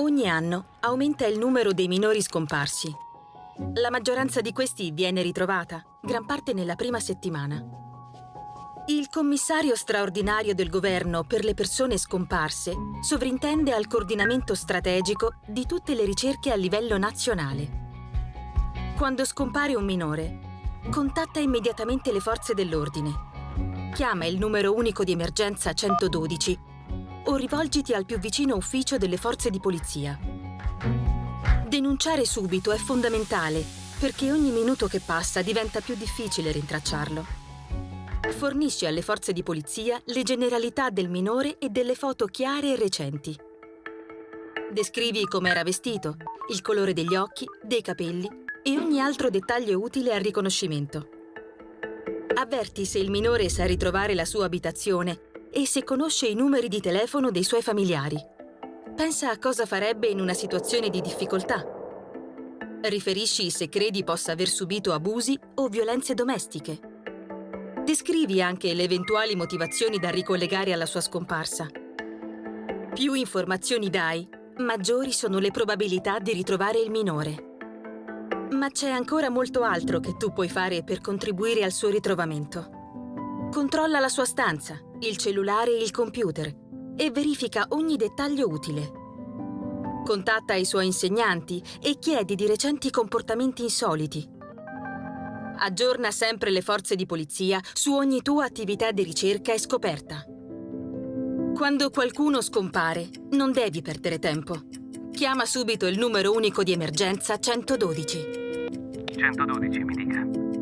Ogni anno aumenta il numero dei minori scomparsi. La maggioranza di questi viene ritrovata, gran parte nella prima settimana. Il commissario straordinario del governo per le persone scomparse sovrintende al coordinamento strategico di tutte le ricerche a livello nazionale. Quando scompare un minore, contatta immediatamente le forze dell'ordine. Chiama il numero unico di emergenza 112 o rivolgiti al più vicino ufficio delle forze di polizia. Denunciare subito è fondamentale perché ogni minuto che passa diventa più difficile rintracciarlo. Fornisce alle forze di polizia le generalità del minore e delle foto chiare e recenti. Descrivi come era vestito, il colore degli occhi, dei capelli e ogni altro dettaglio utile al riconoscimento. Avverti se il minore sa ritrovare la sua abitazione e se conosce i numeri di telefono dei suoi familiari. Pensa a cosa farebbe in una situazione di difficoltà. Riferisci se credi possa aver subito abusi o violenze domestiche. Descrivi anche le eventuali motivazioni da ricollegare alla sua scomparsa. Più informazioni dai, maggiori sono le probabilità di ritrovare il minore. Ma c'è ancora molto altro che tu puoi fare per contribuire al suo ritrovamento. Controlla la sua stanza, il cellulare e il computer e verifica ogni dettaglio utile. Contatta i suoi insegnanti e chiedi di recenti comportamenti insoliti. Aggiorna sempre le forze di polizia su ogni tua attività di ricerca e scoperta. Quando qualcuno scompare, non devi perdere tempo. Chiama subito il numero unico di emergenza 112. 112, mi dica.